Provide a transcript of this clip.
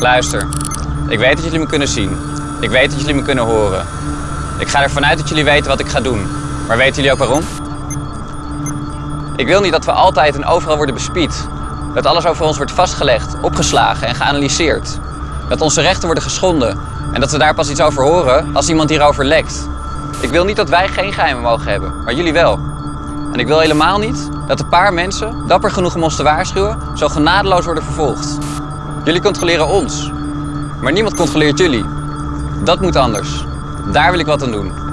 Luister, ik weet dat jullie me kunnen zien. Ik weet dat jullie me kunnen horen. Ik ga ervan uit dat jullie weten wat ik ga doen. Maar weten jullie ook waarom? Ik wil niet dat we altijd en overal worden bespied. Dat alles over ons wordt vastgelegd, opgeslagen en geanalyseerd. Dat onze rechten worden geschonden. En dat we daar pas iets over horen als iemand hierover lekt. Ik wil niet dat wij geen geheimen mogen hebben, maar jullie wel. En ik wil helemaal niet dat een paar mensen, dapper genoeg om ons te waarschuwen, zo genadeloos worden vervolgd. Jullie controleren ons, maar niemand controleert jullie. Dat moet anders. Daar wil ik wat aan doen.